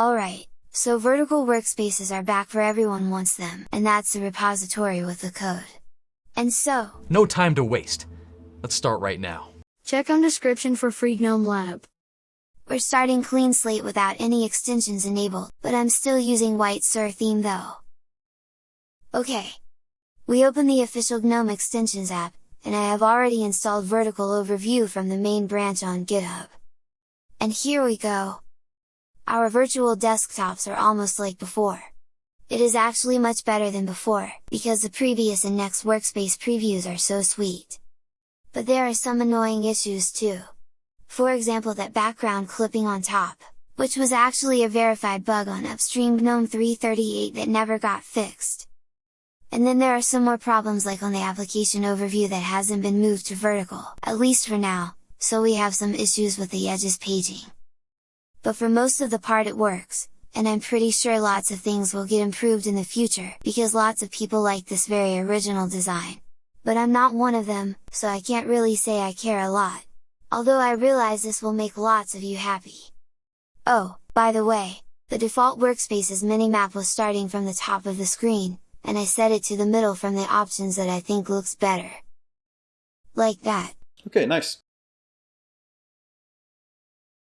Alright, so vertical workspaces are back for everyone wants them, and that's the repository with the code. And so, No time to waste. Let's start right now. Check on description for free GNOME Lab. we're starting clean slate without any extensions enabled, but I'm still using White Sur theme though. Okay. We open the official GNOME extensions app, and I have already installed Vertical Overview from the main branch on GitHub. And here we go! Our virtual desktops are almost like before. It is actually much better than before, because the previous and next workspace previews are so sweet. But there are some annoying issues too. For example that background clipping on top, which was actually a verified bug on upstream GNOME 338 that never got fixed. And then there are some more problems like on the application overview that hasn't been moved to vertical, at least for now, so we have some issues with the edges paging. But for most of the part it works, and I'm pretty sure lots of things will get improved in the future, because lots of people like this very original design. But I'm not one of them, so I can't really say I care a lot. Although I realize this will make lots of you happy. Oh, by the way, the default workspace's minimap was starting from the top of the screen, and I set it to the middle from the options that I think looks better. Like that. Okay, nice.